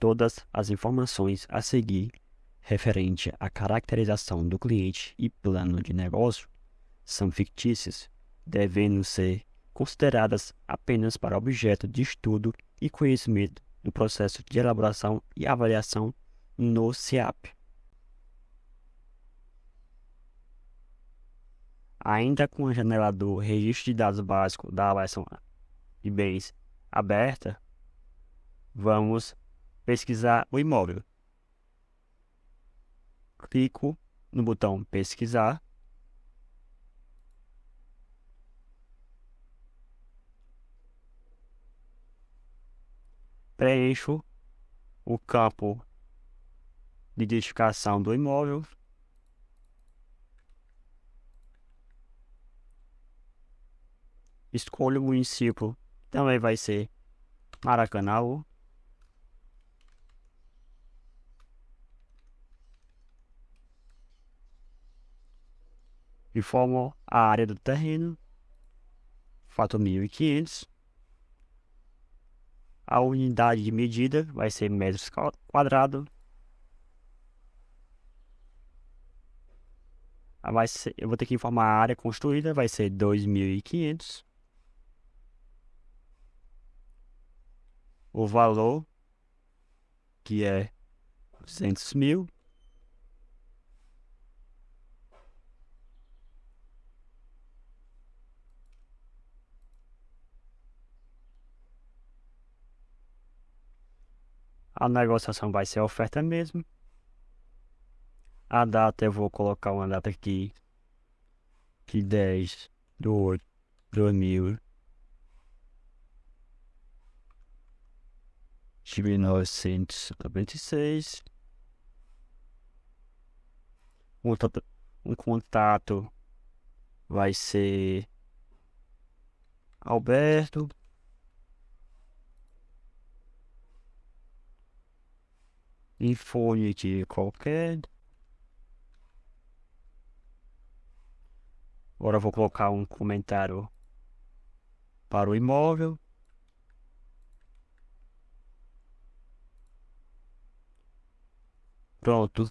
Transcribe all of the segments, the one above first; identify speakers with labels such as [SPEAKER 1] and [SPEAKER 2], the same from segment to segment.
[SPEAKER 1] Todas as informações a seguir referente à caracterização do cliente e plano de negócio são fictícias, devendo ser consideradas apenas para objeto de estudo e conhecimento no processo de elaboração e avaliação no CIAP. Ainda com a janela do Registro de Dados Básico da Avaliação de Bens aberta, vamos pesquisar o imóvel. Clico no botão Pesquisar. Preencho o campo de identificação do imóvel. Escolho o município, também vai ser Maracanã. Informo a área do terreno, fato 1500. A unidade de medida vai ser metros quadrados. Vai ser, eu vou ter que informar a área construída, vai ser 2.500. O valor, que é 200 mil. A negociação vai ser a oferta mesmo. A data eu vou colocar uma data aqui de 10 de 8 de 2000 de 1996 um, um contato vai ser Alberto Infonite qualquer. Agora vou colocar um comentário para o imóvel. Pronto.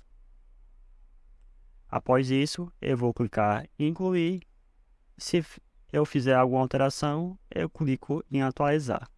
[SPEAKER 1] Após isso, eu vou clicar em incluir. Se eu fizer alguma alteração, eu clico em atualizar.